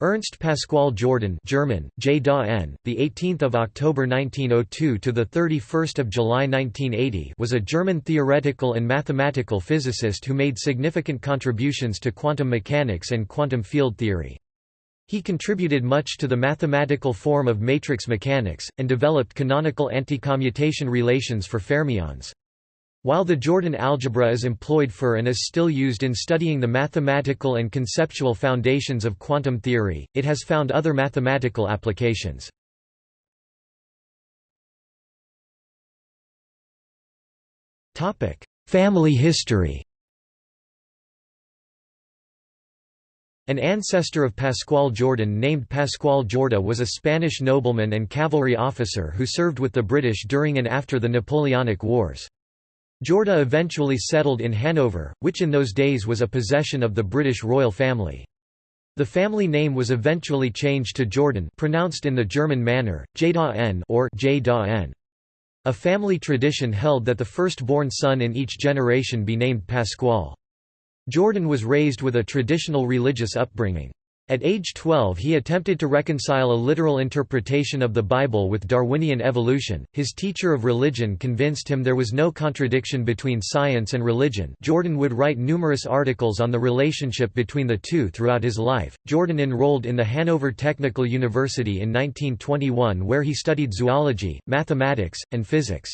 Ernst Pascual Jordan German, J. Da N, the 18th of October 1902 to the 31st of July 1980 was a German theoretical and mathematical physicist who made significant contributions to quantum mechanics and quantum field theory. He contributed much to the mathematical form of matrix mechanics, and developed canonical anticommutation relations for fermions. While the Jordan algebra is employed for and is still used in studying the mathematical and conceptual foundations of quantum theory, it has found other mathematical applications. Family history An ancestor of Pascual Jordan named Pascual Jorda was a Spanish nobleman and cavalry officer who served with the British during and after the Napoleonic Wars. Jorda eventually settled in Hanover, which in those days was a possession of the British royal family. The family name was eventually changed to Jordan pronounced in the German manner, Jda or J A family tradition held that the first-born son in each generation be named Pascual. Jordan was raised with a traditional religious upbringing. At age 12 he attempted to reconcile a literal interpretation of the Bible with Darwinian evolution. His teacher of religion convinced him there was no contradiction between science and religion. Jordan would write numerous articles on the relationship between the two throughout his life. Jordan enrolled in the Hanover Technical University in 1921 where he studied zoology, mathematics, and physics.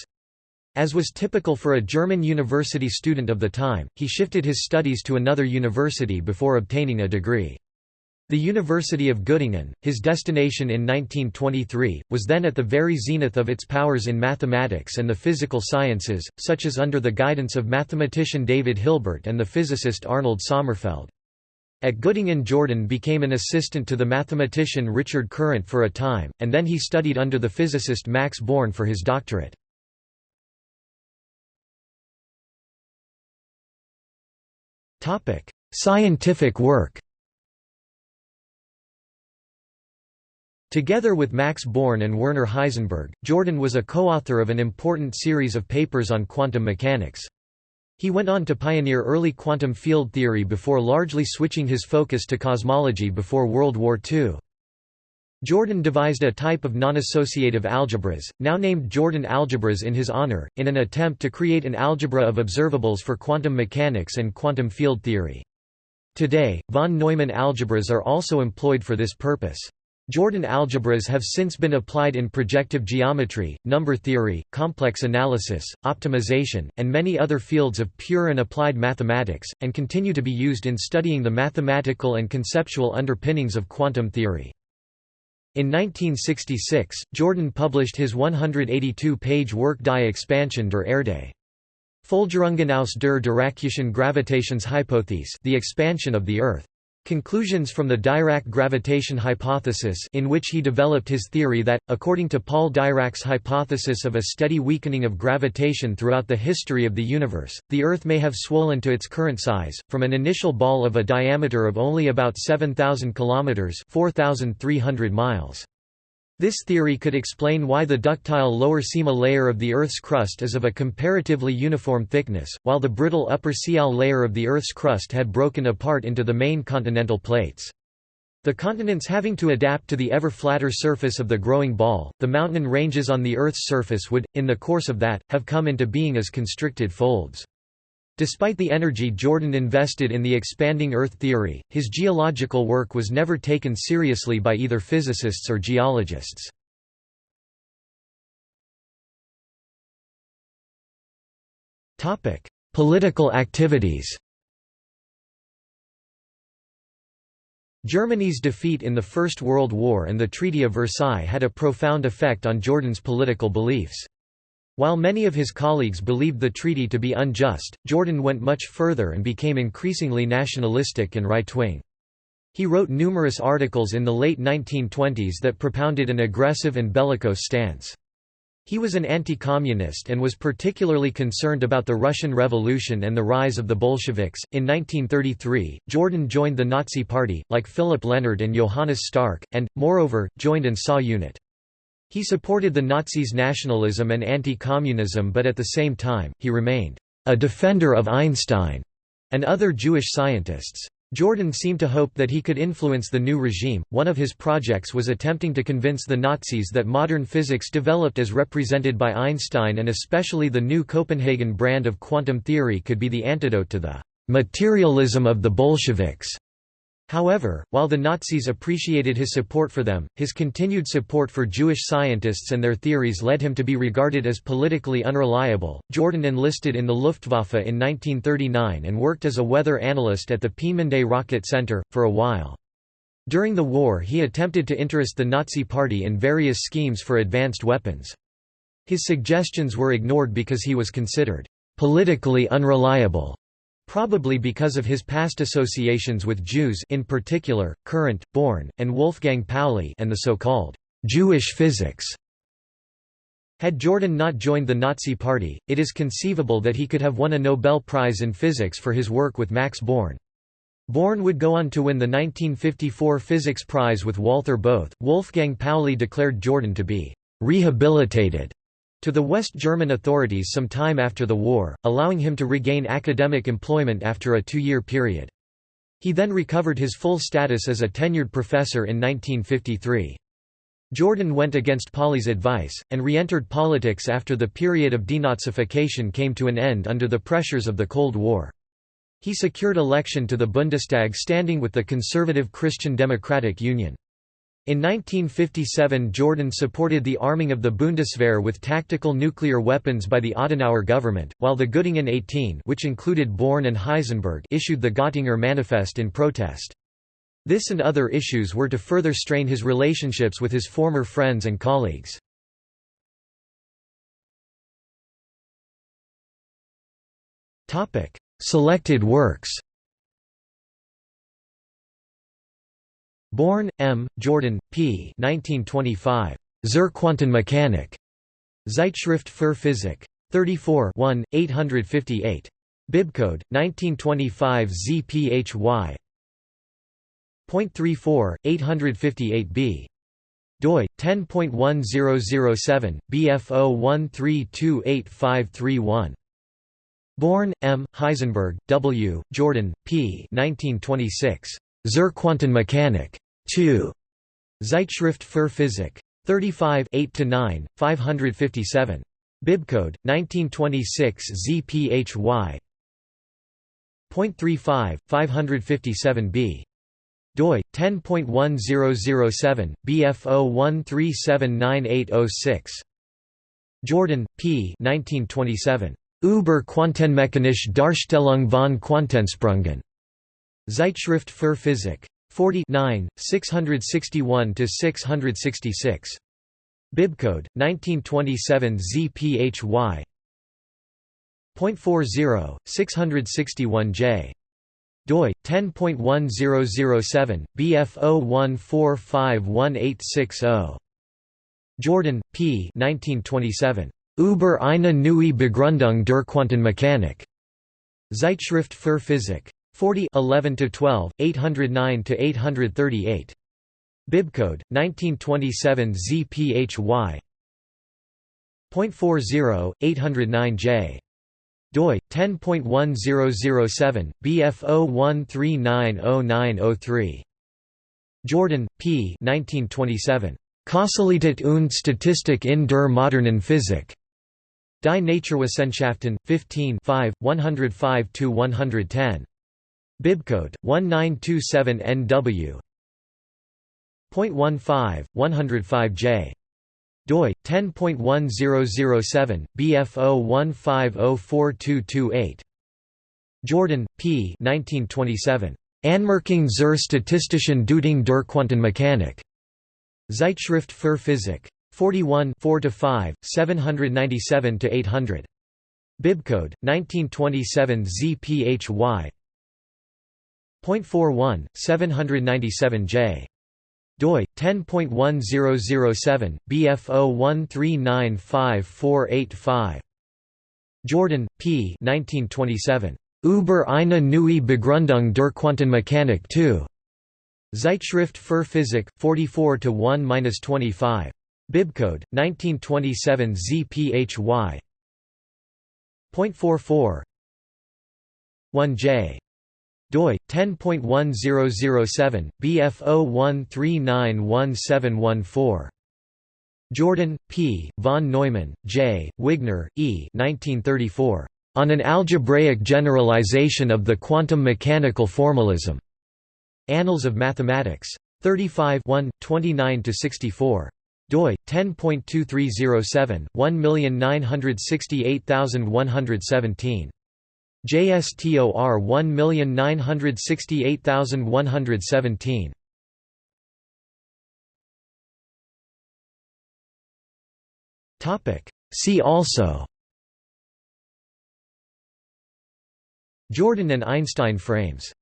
As was typical for a German university student of the time, he shifted his studies to another university before obtaining a degree. The University of Göttingen, his destination in 1923, was then at the very zenith of its powers in mathematics and the physical sciences, such as under the guidance of mathematician David Hilbert and the physicist Arnold Sommerfeld. At Göttingen Jordan became an assistant to the mathematician Richard Courant for a time, and then he studied under the physicist Max Born for his doctorate. Scientific work Together with Max Born and Werner Heisenberg, Jordan was a co-author of an important series of papers on quantum mechanics. He went on to pioneer early quantum field theory before largely switching his focus to cosmology before World War II. Jordan devised a type of non-associative algebras, now named Jordan algebras in his honor, in an attempt to create an algebra of observables for quantum mechanics and quantum field theory. Today, von Neumann algebras are also employed for this purpose. Jordan algebras have since been applied in projective geometry, number theory, complex analysis, optimization, and many other fields of pure and applied mathematics, and continue to be used in studying the mathematical and conceptual underpinnings of quantum theory. In 1966, Jordan published his 182-page work Die Expansion der Erde. Folgerungen aus der Diraccischen Gravitationshypothese the expansion of the Earth. Conclusions from the Dirac gravitation hypothesis in which he developed his theory that, according to Paul Dirac's hypothesis of a steady weakening of gravitation throughout the history of the universe, the Earth may have swollen to its current size, from an initial ball of a diameter of only about 7,000 km 4,300 miles. This theory could explain why the ductile lower Sima layer of the Earth's crust is of a comparatively uniform thickness, while the brittle upper Sial layer of the Earth's crust had broken apart into the main continental plates. The continents having to adapt to the ever flatter surface of the growing ball, the mountain ranges on the Earth's surface would, in the course of that, have come into being as constricted folds. Despite the energy Jordan invested in the expanding Earth theory, his geological work was never taken seriously by either physicists or geologists. Political activities Germany's defeat in the First World War and the Treaty of Versailles had a profound effect on Jordan's political beliefs. While many of his colleagues believed the treaty to be unjust, Jordan went much further and became increasingly nationalistic and right-wing. He wrote numerous articles in the late 1920s that propounded an aggressive and bellicose stance. He was an anti-communist and was particularly concerned about the Russian Revolution and the rise of the Bolsheviks. In 1933, Jordan joined the Nazi Party, like Philipp Lenard and Johannes Stark, and, moreover, joined and SA unit. He supported the Nazis' nationalism and anti-communism but at the same time, he remained a defender of Einstein and other Jewish scientists. Jordan seemed to hope that he could influence the new regime. One of his projects was attempting to convince the Nazis that modern physics developed as represented by Einstein and especially the new Copenhagen brand of quantum theory could be the antidote to the materialism of the Bolsheviks. However, while the Nazis appreciated his support for them, his continued support for Jewish scientists and their theories led him to be regarded as politically unreliable. Jordan enlisted in the Luftwaffe in 1939 and worked as a weather analyst at the Peenemünde Rocket Center, for a while. During the war he attempted to interest the Nazi Party in various schemes for advanced weapons. His suggestions were ignored because he was considered politically unreliable. Probably because of his past associations with Jews in particular, Courant, Born, and Wolfgang Pauli and the so-called «Jewish physics». Had Jordan not joined the Nazi Party, it is conceivable that he could have won a Nobel Prize in Physics for his work with Max Born. Born would go on to win the 1954 Physics Prize with Walther Bothe. Wolfgang Pauli declared Jordan to be rehabilitated to the West German authorities some time after the war, allowing him to regain academic employment after a two-year period. He then recovered his full status as a tenured professor in 1953. Jordan went against Pauli's advice, and re-entered politics after the period of denazification came to an end under the pressures of the Cold War. He secured election to the Bundestag standing with the conservative Christian Democratic Union. In 1957 Jordan supported the arming of the Bundeswehr with tactical nuclear weapons by the Adenauer government, while the Göttingen 18 which included Born and Heisenberg issued the Göttinger Manifest in protest. This and other issues were to further strain his relationships with his former friends and colleagues. Selected works Born, M., Jordan, P. 1925. Zur Quantenmechanik. Zeitschrift für Physik. 34 1, 858. Bibcode, 1925 ZPHY. .34, 858b. doi, 10.1007, BF01328531. Born, M., Heisenberg, W., Jordan, P. 1926. Zur Quantenmechanik. 2. Zeitschrift für Physik. 35 8–9, 557. Bibcode, 1926 ZPHY. .35, 557b. doi, 10.1007, BF01379806. Jordan, P. 1927. Über Quantenmechanische Darstellung von Quantensprüngen. Zeitschrift für Physik. 40 661–666. Bibcode, 1927 ZPHY. .40, 661J. doi, 10.1007, BF01451860. Jordan, P. 1927. Über eine neue Begründung der Quantenmechanik. Zeitschrift für Physik. 40 11 to 12 809 to 838 Bibcode 1927 ZPHY .40 809J doi 10.1007 BF01390903 Jordan P. 1927 Kausalität und Statistik in der modernen Physik. Die Naturwissenschaften 15 5 105 110 Bibcode 1927NW. 0.15 105J doi 10.1007 BF01504228 Jordan P. 1927 Anmerkung zur statistischen Deutung der Quantenmechanik. Zeitschrift für Physik. 41 4 5 797 800 Bibcode 1927 ZPHY .41, 797J. doi 10.1007 BF01395485. Jordan, P. 1927. Über eine neue Begründung der Quantenmechanik 2. Zeitschrift für Physik 44 to 1-25. Bibcode 1927 ZPHY. .44 1J doi 10.1007 BF01391714 Jordan, P., von Neumann, J., Wigner, E. 1934. On an algebraic generalization of the quantum mechanical formalism. Annals of Mathematics. 35 29–64 doi 10.2307 1968117 JSTOR 1968117 Topic. See also Jordan and Einstein frames